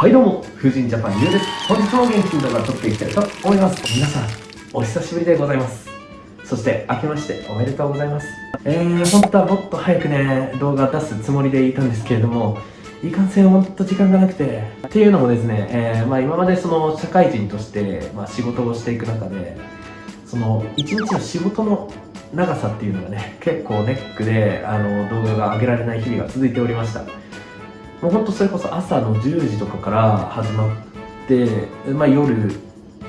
はいどうも、風神ジャパンゆうです。本日も元気に動画を撮っていきたいと思います。皆さん、お久しぶりでございます。そして、明けましておめでとうございます。えー、本当はもっと早くね、動画出すつもりでいたんですけれども、いかんせんほんと時間がなくて。っていうのもですね、えー、まあ今までその社会人として、まあ、仕事をしていく中で、その一日の仕事の長さっていうのがね結構ネックであの動画が上げられない日々が続いておりましたもうほんとそれこそ朝の10時とかから始まって、まあ、夜、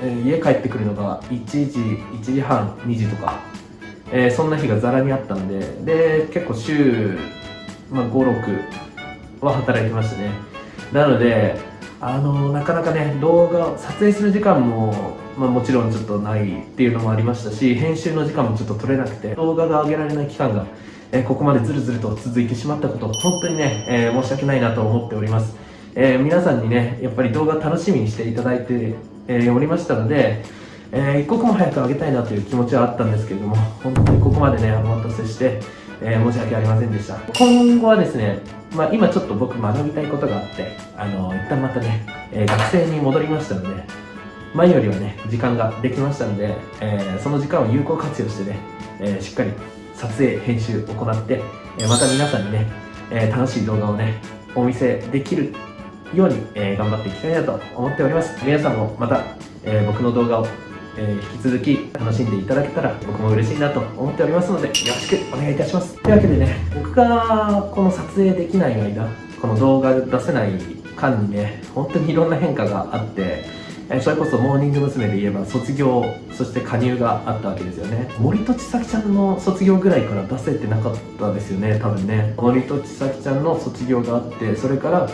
えー家帰ってくるのが1時1時半2時とか、えーそんな日がざらにあったんでで結構週、まあ、56は働いてましたね。なのであのなかなかね動画撮影する時間も、まあ、もちろんちょっとないっていうのもありましたし編集の時間もちょっと取れなくて動画が上げられない期間が、えここまでずるずると続いてしまったこと本当にね、え申し訳ないなと思っております、え皆さんにねやっぱり動画楽しみにしていただいて、えおりましたのでえー一刻も早く上げたいなという気持ちはあったんですけれども本当にここまでねお待たせして、えー申し訳ありませんでした。今後はですね、まあ、今ちょっと僕学びたいことがあってあの一旦またね、えー学生に戻りましたので前よりはね時間ができましたので、えーその時間を有効活用してね、えーしっかり撮影編集を行って、えまた皆さんにね、え楽しい動画をねお見せできるように、え頑張っていきたいなと思っております。皆さんもまた、え僕の動画を、え引き続き楽しんでいただけたら僕も嬉しいなと思っておりますのでよろしくお願いいたします。というわけでね僕がこの撮影できない間この動画出せない間にね本当にいろんな変化があってえそれこそモーニング娘。で言えば卒業そして加入があったわけですよね。森戸千咲ちゃんの卒業ぐらいから出せてなかったですよね多分ね。森戸千咲ちゃんの卒業があってそれから、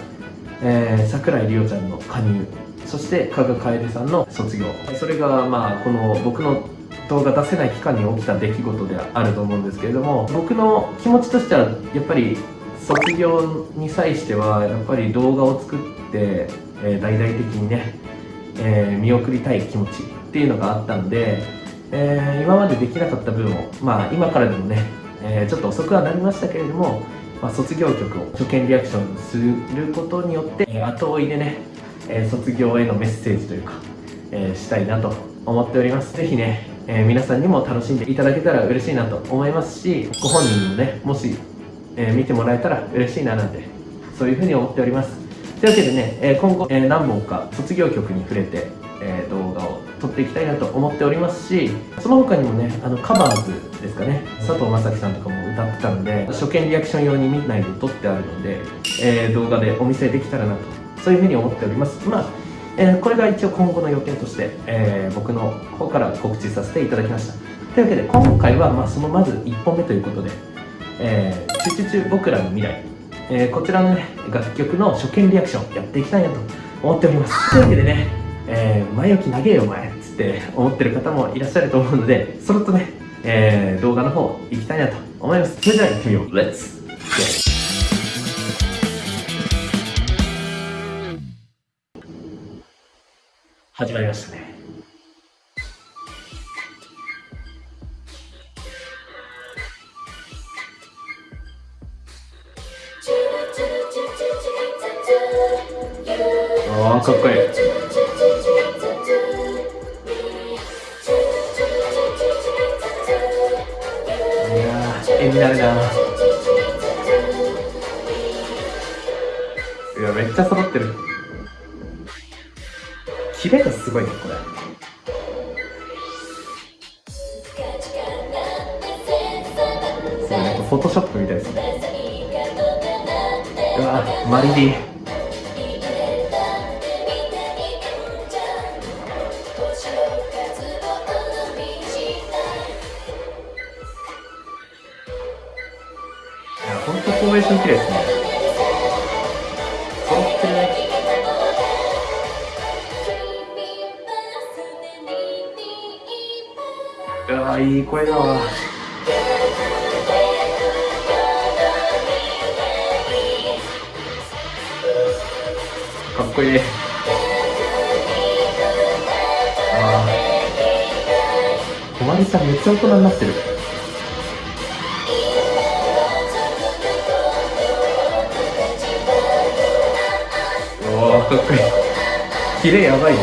えー桜井里央ちゃんの加入。そして加賀楓さんの卒業。それがまあこの僕の動画出せない期間に起きた出来事であると思うんですけれども僕の気持ちとしてはやっぱり卒業に際してはやっぱり動画を作って、えー大々的にねえー見送りたい気持ちっていうのがあったので、えー今までできなかった分を、まあ、今からでもね、えーちょっと遅くはなりましたけれども、まあ、卒業曲を初見リアクションすることによって、え後追いでね、え卒業へのメッセージというか、えしたいなと思っております。ぜひね、え皆さんにも楽しんでいただけたら嬉しいなと思いますしご本人にもねもし、え見てもらえたら嬉しいななんてそういうふうに思っております。というわけでね、え今後、え何本か卒業曲に触れて、え動画を撮っていきたいなと思っておりますしその他にもねあのカバーズですかね佐藤正樹さんとかも歌ってたので初見リアクション用に見ないで撮ってあるので、えー動画でお見せできたらなとそういうふうに思っております。まあえーこれが一応今後の予定として、えー僕の方から告知させていただきました。というわけで今回は、まあ、そのまず1本目ということで「えーチュチュチュ僕らの未来」えーこちらのね楽曲の初見リアクションやっていきたいなと思っております。というわけでね、えー前置き長えよお前っつって思ってる方もいらっしゃると思うのでそろっとね、えー動画の方行きたいなと思います。それでは行ってみよう。Let's get 始まりましたねあーかっこいい。いやー絵になるな。いやめっちゃ揃ってる。キレがすごいねこれ。そうなんかフォトショップみたいですね。うわマリリン。本当フォーメーション綺麗ですね揃ってねうわいい声だわ。かっこいい。ー小丸さんめっちゃ大人になってるおおかっこいいキレやばいね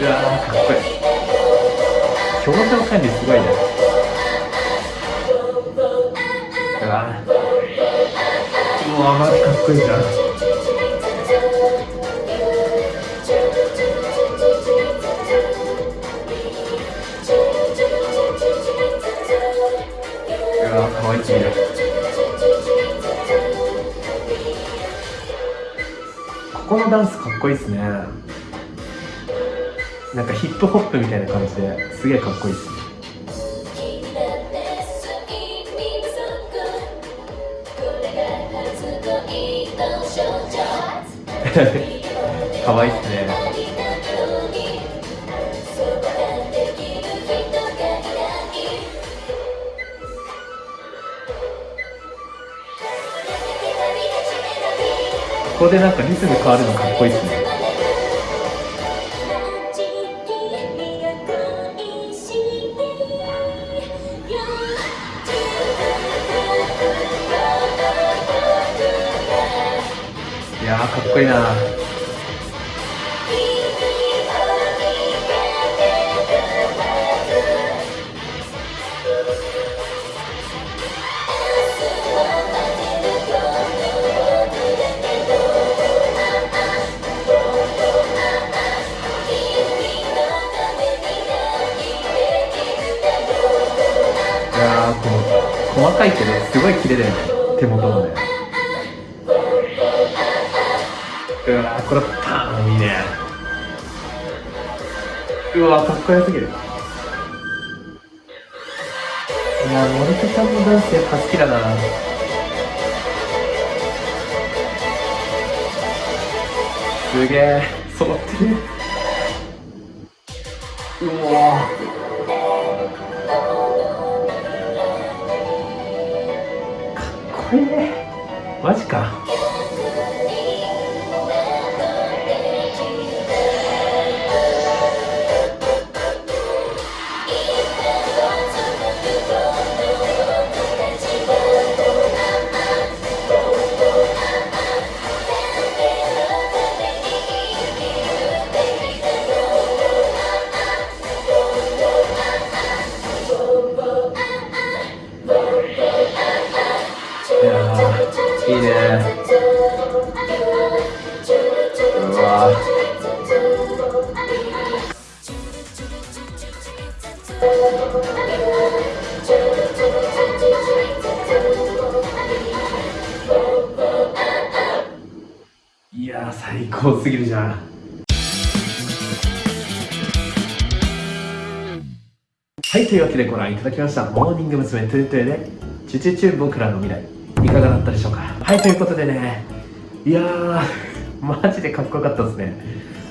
うわーかっこいい表情管理すごいねうわうわマジかっこいいじゃんうわ可愛すぎるここのダンスかっこいいっすね。なんかヒップホップみたいな感じですげえかっこいいっすかわいいっすねここでなんかリズム変わるのかっこいいっすねいやーかっこいいないけどすごい綺麗だよ。ね手元のね。うわーこれパーンいいね。うわかっこよすぎる。いやー森田さんのダンスやっぱ好きだな。すげえ揃ってる。うわマジか。最高すぎるじゃん。はいというわけでご覧いただきましたモーニング娘。 two two で Chu Chu Chu 僕らの未来。いかがだったでしょうか？はいということでねいやーマジでかっこよかったですね。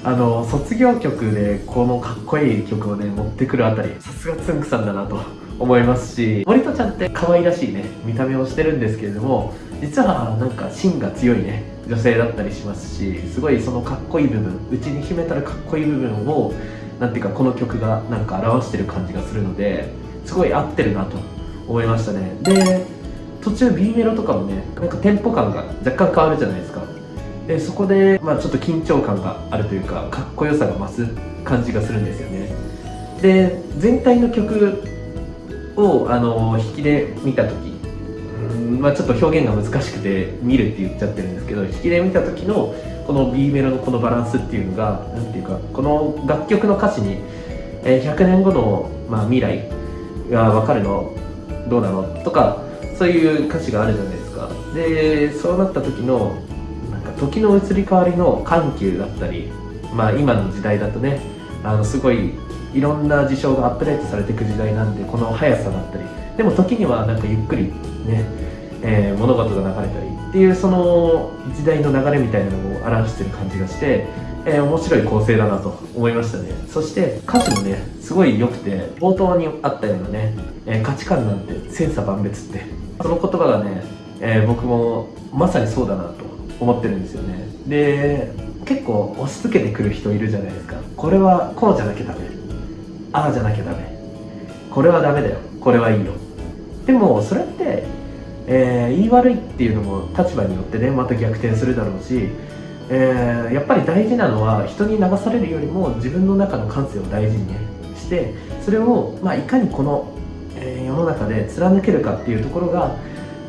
あの卒業曲でこのかっこいい曲をね持ってくるあたりさすがつんくさんだなと。思いますし森戸ちゃんって可愛らしいね見た目をしてるんですけれども実はなんか芯が強いね女性だったりしますしすごいそのかっこいい部分うちに秘めたるかっこいい部分をなんていうかこの曲がなんか表してる感じがするのですごい合ってるなと思いましたね。で途中 B メロとかもねなんかテンポ感が若干変わるじゃないですか。でそこで、まあ、ちょっと緊張感があるというかかっこよさが増す感じがするんですよね。で全体の曲をあの引きで見た時まあちょっと表現が難しくて見るって言っちゃってるんですけど引きで見た時のこの B メロのこのバランスっていうのが何ていうかこの楽曲の歌詞に、えー100年後の、まあ、未来が分かるのどうなの？とかそういう歌詞があるじゃないですか。でそうなった時のなんか時の移り変わりの緩急だったりまあ今の時代だとねあのすごいいろんな事象がアップデートされていく時代なんでこの速さだったりでも時にはなんかゆっくりね、えー物事が流れたりっていうその時代の流れみたいなのを表してる感じがして、えー面白い構成だなと思いましたね。そして歌詞もねすごい良くて冒頭にあったようなね、えー価値観なんて千差万別ってその言葉がね、えー僕もまさにそうだなと思ってるんですよね。で結構押し付けてくる人いるじゃないですか。これはこうじゃなきゃダメ。ああじゃなきゃダメ。これはダメだよ。これはいいよでもそれってえー、言い悪いっていうのも立場によってねまた逆転するだろうし、えー、やっぱり大事なのは人に流されるよりも自分の中の感性を大事にねしてそれを、まあ、いかにこの、えー、世の中で貫けるかっていうところが、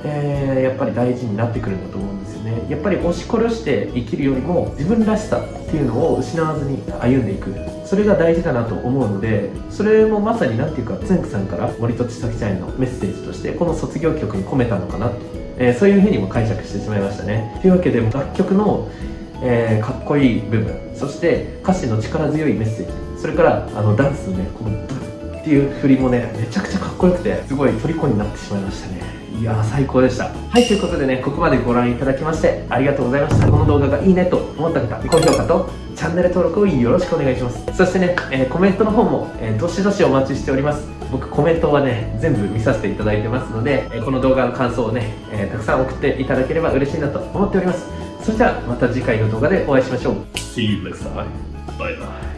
えやっぱり大事になってくるんだと思うんですよね。やっぱり押し殺して生きるよりも自分らしさっていうのを失わずに歩んでいく。それが大事だなと思うのでそれもまさに何ていうかつんくさんから森戸千咲ちゃんへのメッセージとしてこの卒業曲に込めたのかなと、えー、そういうふうにも解釈してしまいましたね。というわけで楽曲の、えー、かっこいい部分そして歌詞の力強いメッセージそれからあのダンスのねこのブッっていう振りもねめちゃくちゃかっこよくてすごい虜になってしまいましたね。いや最高でした。はいということでねここまでご覧いただきましてありがとうございました。この動画がいいねと思った方高評価とチャンネル登録をよろしくお願いします。そしてね、えー、コメントの方も、えー、どしどしお待ちしております。僕コメントはね全部見させていただいてますので、えー、この動画の感想をね、えたくさん送っていただければ嬉しいなと思っております。それではまた次回の動画でお会いしましょう。See you next time. Bye bye.